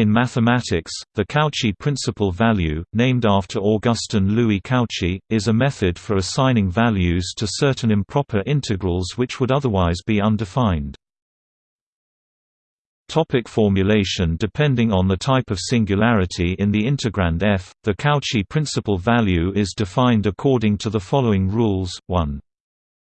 In mathematics, the Cauchy principal value, named after Augustin Louis Cauchy, is a method for assigning values to certain improper integrals which would otherwise be undefined. Topic formulation Depending on the type of singularity in the integrand f, the Cauchy principal value is defined according to the following rules, 1.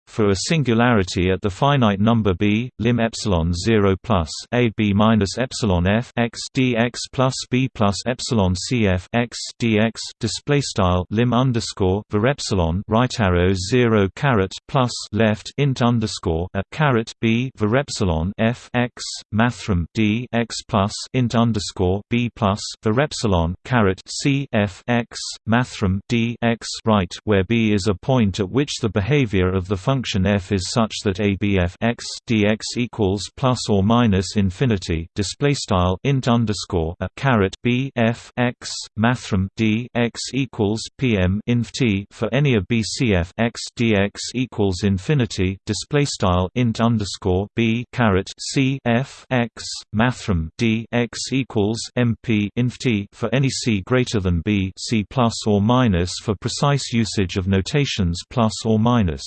For a singularity at the finite number b, lim epsilon 0 plus a b minus epsilon f x dx plus b plus epsilon cf x dx display style lim underscore var epsilon right arrow 0 caret plus left int underscore a caret b var epsilon f x mathrm d x plus int underscore b plus var epsilon caret c f x mathrm d x right, where b is a point at which the behavior of the function function f is such that abf x dx equals plus or minus infinity. Display style int underscore a caret b f x mathrm d x equals pm inf t for any of bcf x dx equals infinity. Display style int underscore b caret c f x mathrm d x equals mp inf t for any c greater than b c plus or minus for precise usage of notations plus or minus.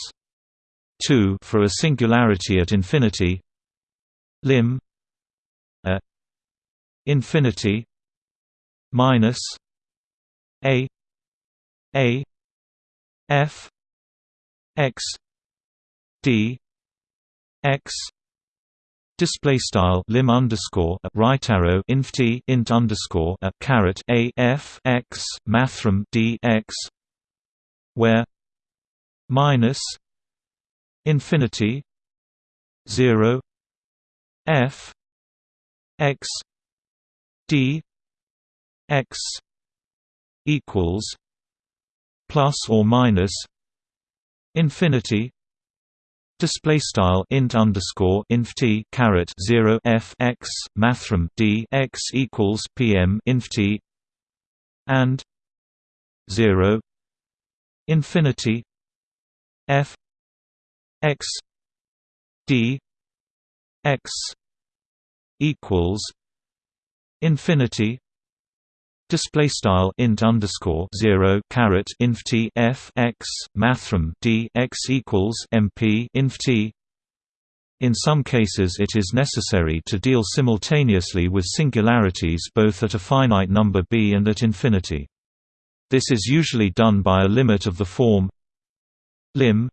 2 for a singularity at infinity. Lim a infinity minus a a f x d x display style lim underscore right arrow inf t int underscore a caret a f x mathrm d x where minus infinity 0 f x d x equals plus or minus infinity display style int underscore inf t caret 0 f x mathrm d x equals pm inf t and 0 infinity f x d x equals infinity display style int underscore 0 caret inf t f x mathrm d x equals mp inf t in some cases it is necessary to deal simultaneously with singularities both at a finite number b and at infinity. This is usually done by a limit of the form lim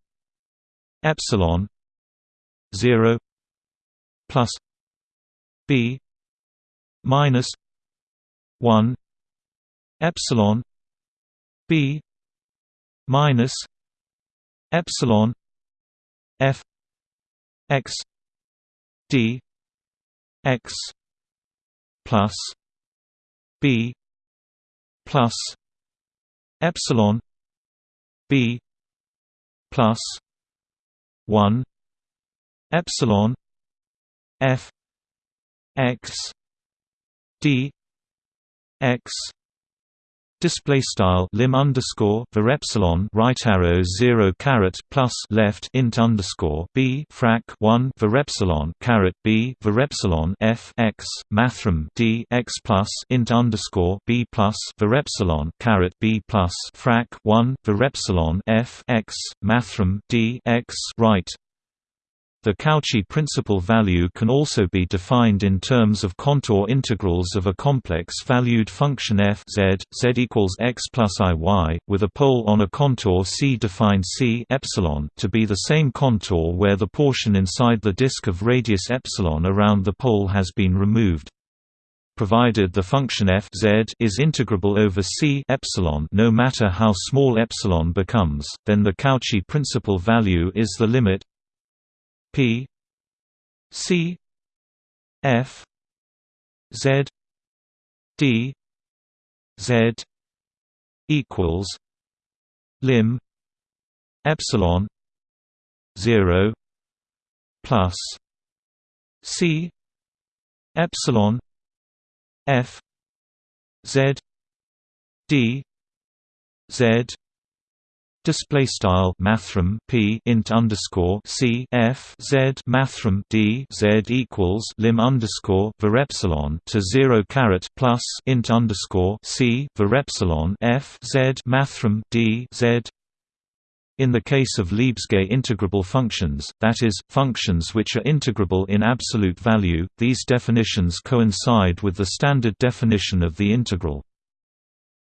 epsilon 0 plus b minus 1 epsilon b minus epsilon f x d x plus b plus epsilon b plus 1 epsilon f x d x Display style lim underscore var epsilon right arrow zero caret plus left int underscore b frac one var epsilon caret b var epsilon f x mathrm d x plus int underscore b plus var epsilon caret b plus frac one var epsilon f x mathrm d x right the Cauchy principal value can also be defined in terms of contour integrals of a complex-valued function f z, z equals x plus iy, with a pole on a contour C defined C epsilon to be the same contour where the portion inside the disk of radius epsilon around the pole has been removed. Provided the function f z is integrable over C epsilon no matter how small epsilon becomes, then the Cauchy principal value is the limit P C F Z D Z equals lim epsilon zero plus C epsilon F Z D Z display style mathrm p int underscore c f z mathrm d z equals lim underscore epsilon to zero caret plus int underscore c epsilon f z mathrm d z in the case of Lebesgue integrable functions, that is, functions which are integrable in absolute value, these definitions coincide with the standard definition of the integral.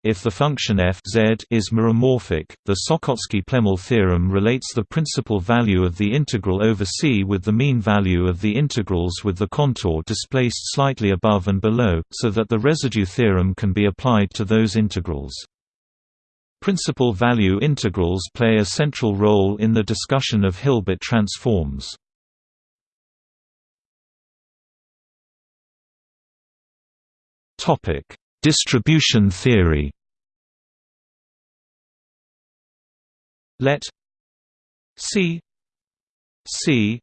If the function f z is meromorphic, the Sokhotski-Plemelj theorem relates the principal value of the integral over C with the mean value of the integrals with the contour displaced slightly above and below, so that the residue theorem can be applied to those integrals. Principal value integrals play a central role in the discussion of Hilbert transforms. Distribution theory. Let C C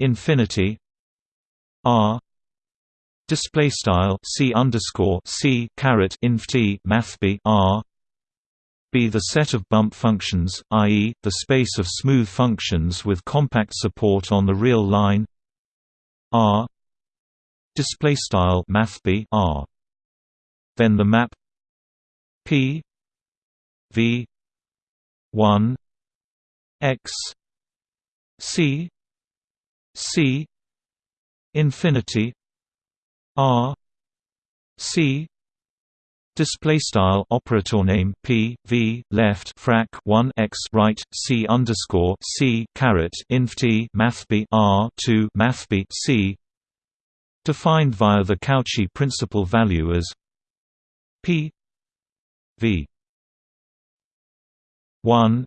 infinity R display style C underscore C caret inf T math B R be the set of bump functions, i.e., the space of smooth functions with compact support on the real line R display style mathb R then the map P V 1 X C C infinity R C Display style operator name p v left frac 1 x right c underscore c caret inf t math b r 2 math b c defined via the Cauchy principal value as p. V. 1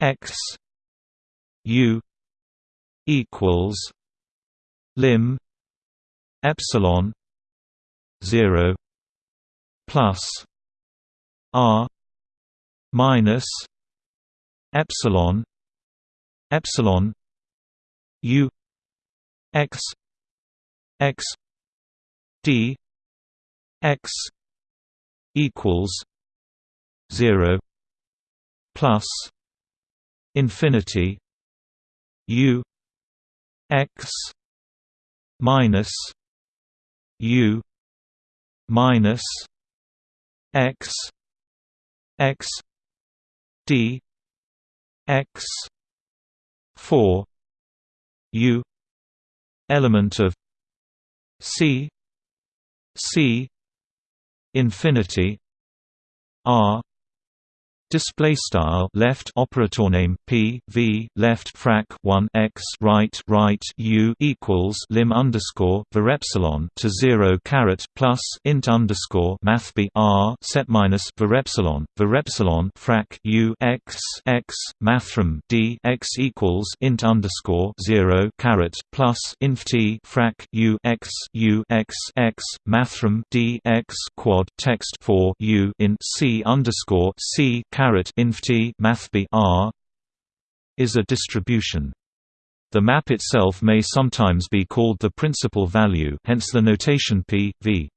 x u equals lim epsilon 0 plus r minus epsilon epsilon u x x d x equals 0 plus infinity u x minus u minus x x d x 4 u element of c c infinity r Display style left operator name p v left frac 1 x right right u equals lim underscore var epsilon to zero caret plus int underscore math b r set minus var epsilon var epsilon frac u x x mathrm d x equals int underscore zero caret plus inf t frac u x u x x mathrm d x quad text for u in c underscore c caret inft mathb r is a distribution. The map itself may sometimes be called the principal value hence the notation p, v.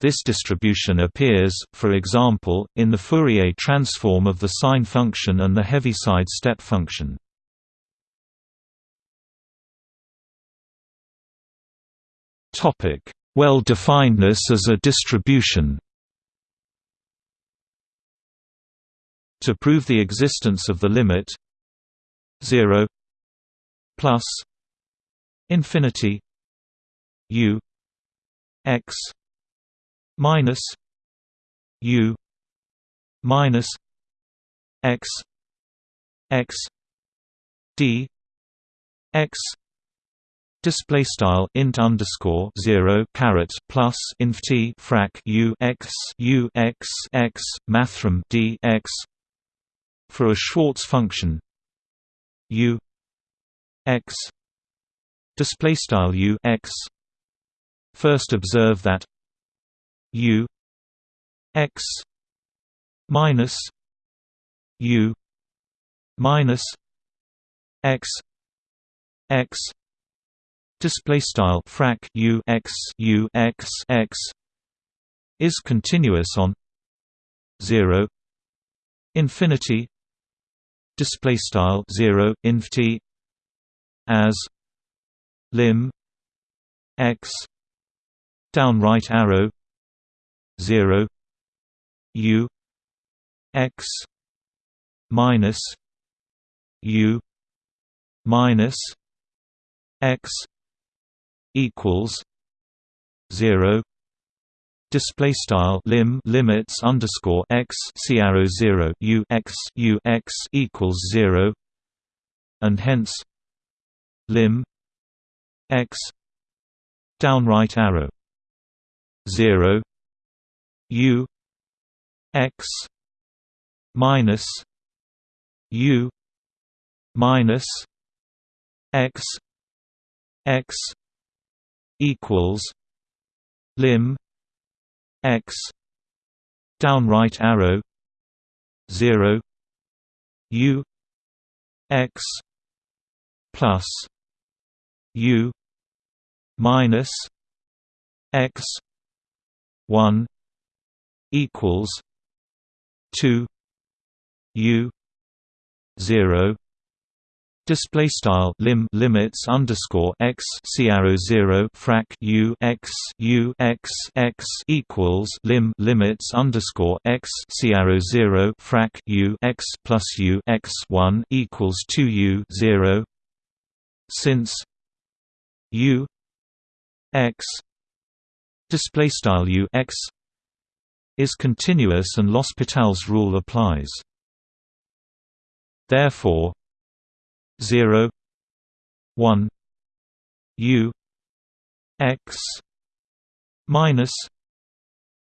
This distribution appears, for example, in the Fourier transform of the sign function and the Heaviside step function. Topic: Well-definedness as a distribution To prove the existence of the limit 0 plus infinity u x minus u minus x x d x Display style int underscore zero caret plus inf t frac u x u x x mathrm d x for a Schwartz function. U x display style u x. First observe that u x minus u minus x x display style frac u x u x x is continuous on 0 infinity display style 0 inft as lim x down right arrow 0 u x minus u minus x equals 0 display style lim limits underscore x c arrow 0 u x u x equals 0 and hence lim x down right arrow 0 u x minus u minus x x equals lim x down right arrow 0 u x plus u minus x 1 equals 2 u 0 Display style lim limits underscore x c arrow zero frac u x u x x equals lim limits underscore x c arrow zero frac u x plus u x one equals two u zero. Since u x display style u x is continuous and L'Hospital's rule applies. Therefore, 0 1 u x minus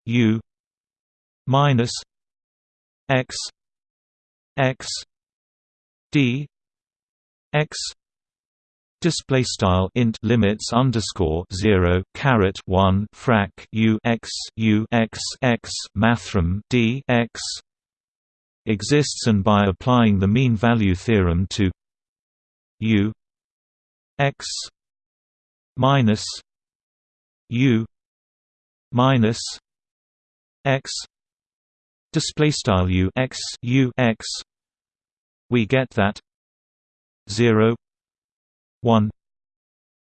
u minus x x d x Display style int limits underscore zero caret one frac u x u x x mathrm d x exists and by applying the mean value theorem to U X minus U minus X display style U X U X we get that 0 1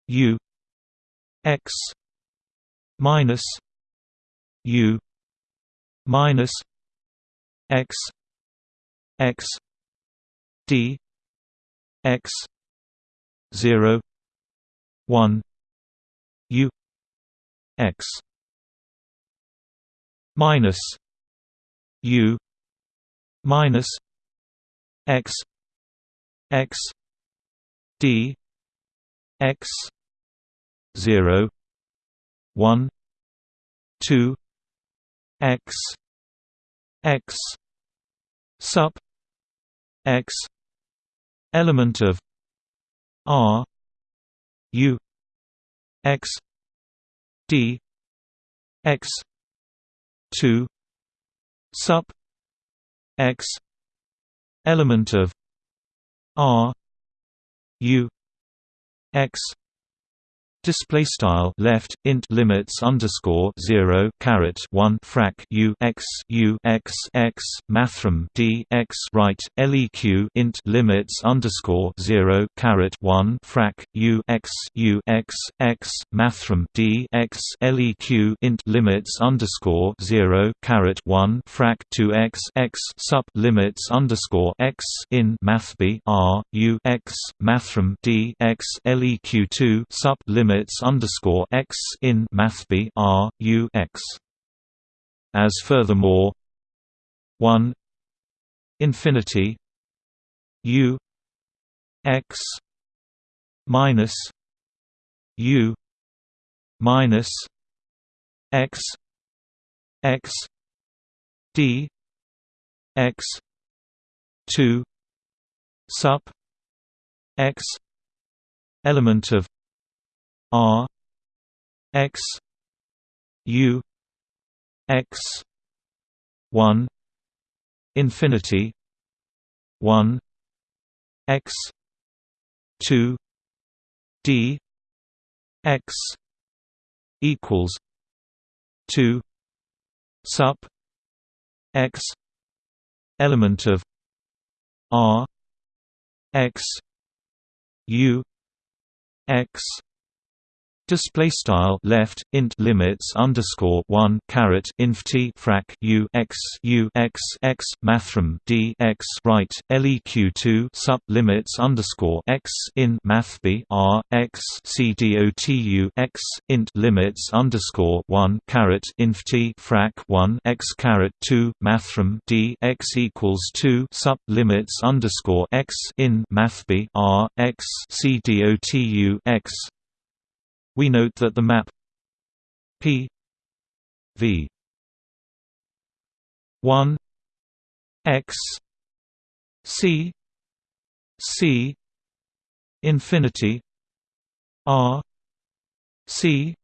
U X minus U minus X X D X 0 1 u x minus u minus x x d x 0 1 2 x x sup x element of R U X D X two sup X element of R U X Display style left int limits underscore zero caret one frac u x u x x mathrm d x right leq int limits underscore zero caret one frac u x u x x mathrm d x leq int limits underscore zero caret one frac two x x sup limits underscore x in math b r u x mathrm d x leq two sup limit limits underscore x in mathb r u x. As furthermore, one infinity u x minus u minus x x d x 2 sup x element of R X U X one infinity one X two D X equals two sup X element of R X U X Display style left int limits underscore one caret inf t frac u x u x x mathrm d x right leq two sub limits underscore x in math b r x c d o t u x int limits underscore one caret inf t frac one x caret two mathrm d x equals two sub limits underscore x in math b r x c d o t u x we note that the map P V 1 X C C infinity R C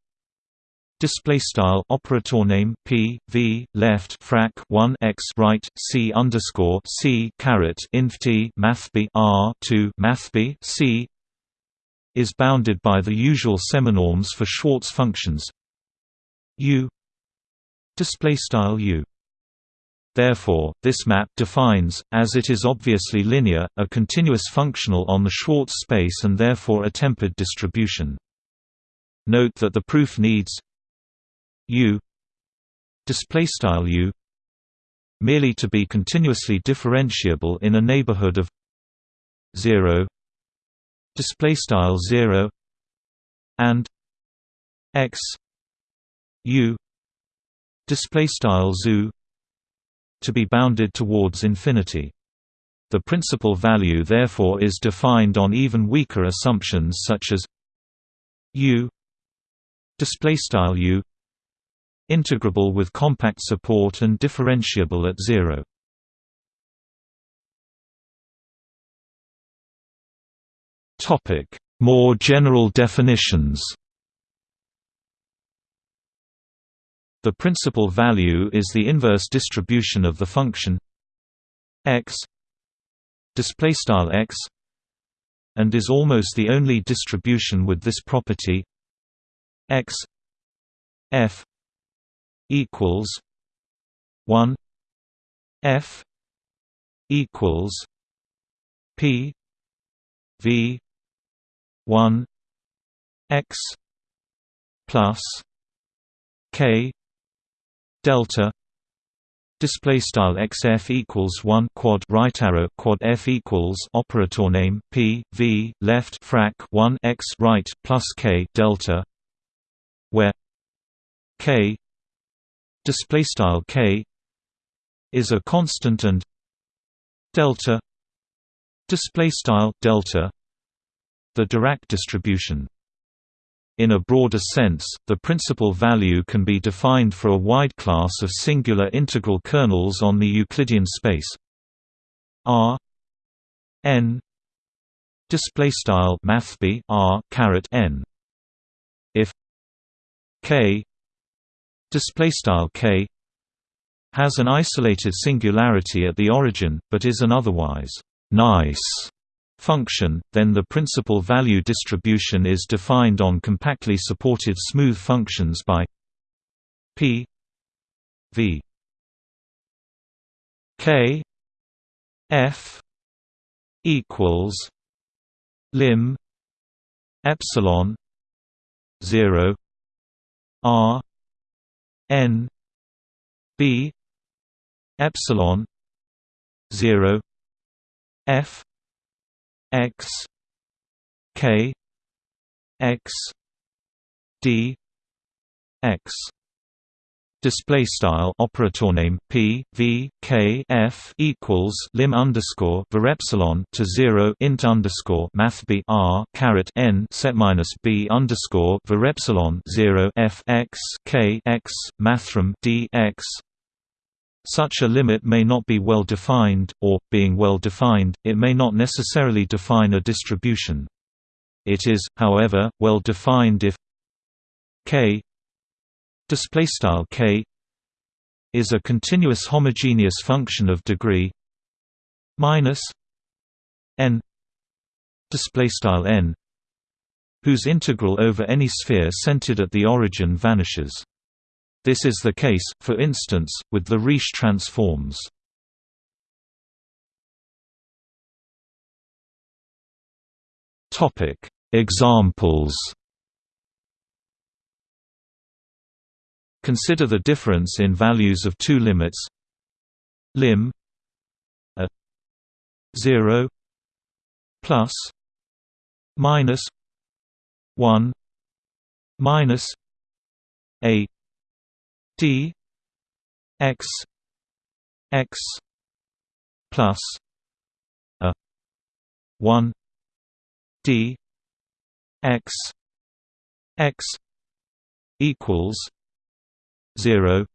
Display style operator name p v left frac 1 x right c underscore c caret inf t math b r 2 math b c is bounded by the usual seminorms for Schwartz functions. U. Display style u. Therefore, this map defines, as it is obviously linear, a continuous functional on the Schwartz space and therefore a tempered distribution. Note that the proof needs u. U. merely to be continuously differentiable in a neighborhood of 0 display style 0 and x u display style zoo to be bounded towards infinity. The principal value therefore is defined on even weaker assumptions such as u display style u integrable with compact support and differentiable at 0 More general definitions. The principal value is the inverse distribution of the function x display style x and is almost the only distribution with this property x f equals 1 f equals p v 1 x plus k delta display style xf equals 1 quad right arrow quad f equals operator name p v left frac 1 x right plus k delta where k display style k is a constant and delta display style delta the Dirac distribution. In a broader sense, the principal value can be defined for a wide class of singular integral kernels on the Euclidean space R n display style mathb R caret n if k display style k has an isolated singularity at the origin but is an otherwise nice function, then the principal value distribution is defined on compactly supported smooth functions by p v k f equals lim epsilon 0 r n b epsilon 0 f x k x d x. Display style operator name p v k f equals lim underscore var epsilon to zero int underscore math b r caret n set minus b underscore var epsilon zero f x k x mathrm d x such a limit may not be well defined, or, being well defined, it may not necessarily define a distribution. It is, however, well defined if k k is a continuous homogeneous function of degree minus n n whose integral over any sphere centered at the origin vanishes. This is the case, for instance, with the Riesz transforms. Examples Consider the difference in values of two limits lim a 0 plus minus 1 minus a d x x plus a 1 d x x equals 0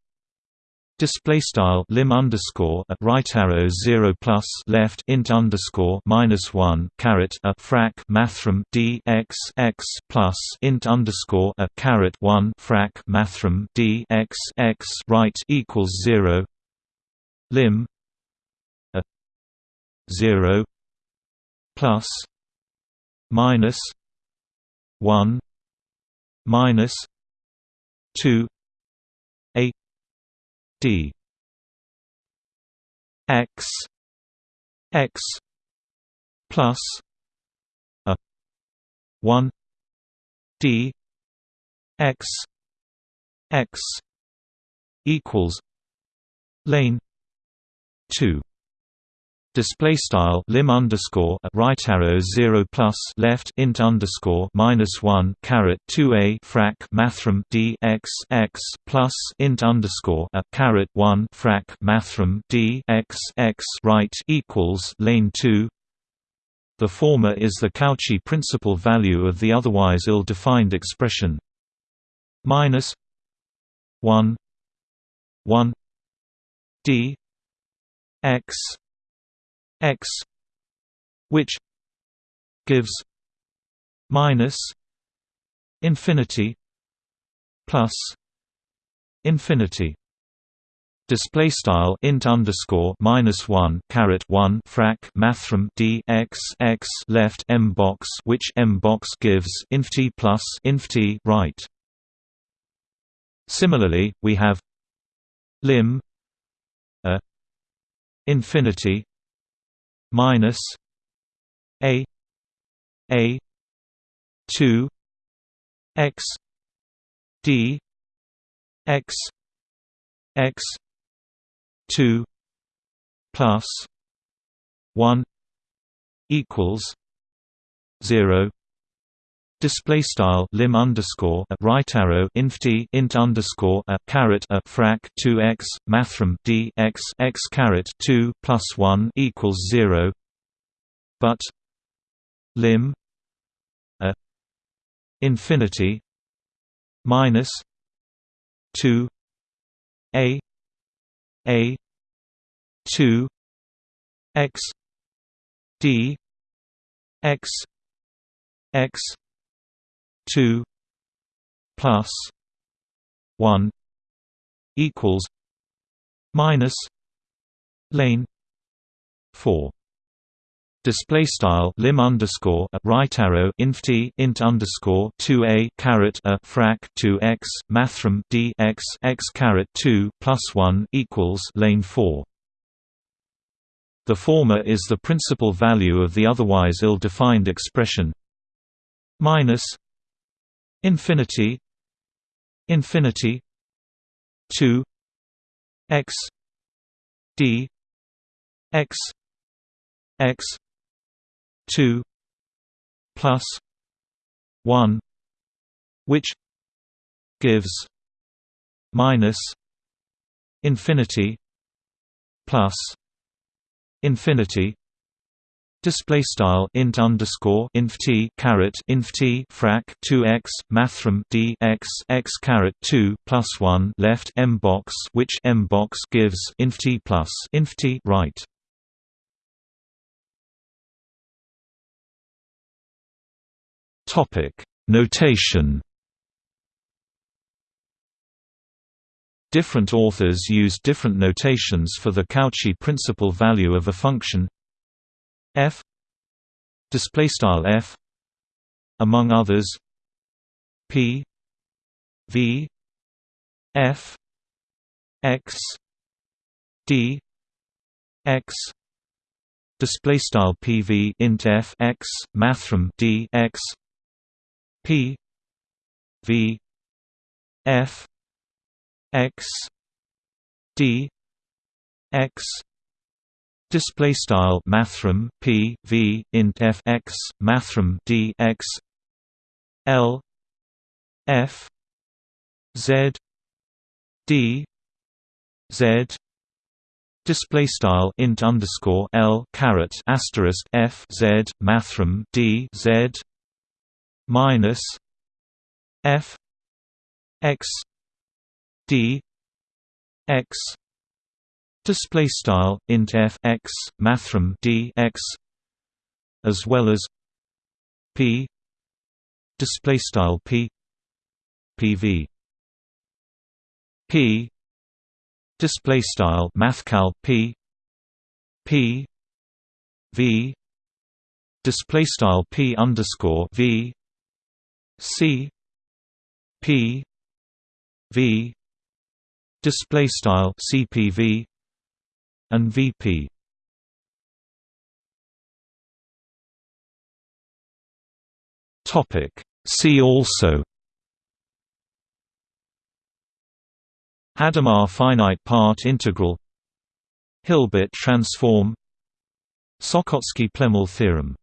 Display style lim underscore a right arrow zero plus left int underscore minus one caret a frac mathrm d x x plus int underscore a caret one frac mathrm d x x right equals zero. Lim a zero plus minus one minus two d x. X. Plus a. 1 d. X. X. Equals lane 2 Display style lim underscore right arrow zero plus left int underscore minus one caret two a frac mathrm d x x plus int underscore a caret one frac mathrm d x x right equals lane two. The former is the Cauchy principal value of the otherwise ill-defined expression minus one one d x x which gives minus infinity plus infinity Display style int underscore minus one caret one frac mathrm d x x left m box which m box gives inf t plus inf t right. Similarly, we have lim a infinity minus a a 2 x d x x 2 plus 1 equals 0 Display style lim underscore a right arrow inf t int underscore a caret a frac two x mathrm d x x caret two plus one equals zero. But lim a infinity minus two a a two x d x x 2 plus 1 equals minus lane 4 Display style lim underscore a right arrow inf t int underscore two a caret a frac two x mathrm d x x caret two plus one equals lane four. The former is the principal value of the otherwise ill-defined expression minus infinity infinity 2 x d x x 2 plus 1 which gives minus infinity plus infinity Display style int underscore inf t caret inf t frac two x mathrm d x x caret two plus one left m box which m box gives inf t plus inf t right. Topic Notation Different authors use different notations for the Cauchy principal value of a function f display style f among others p v f x d x display style pv int f x mathrm d x p v f x d x display style mathrm p v int f x mathrm d x l f z d z display style int underscore l caret asterisk f z mathrm d z minus f x d x display style int f x mathrm d x as well as p display style p pv p display style mathcal p p v display style p underscore v c p v display style cpv and vp see also. Hadamard finite part integral. Hilbert transform. Sokhotski-Plemelj theorem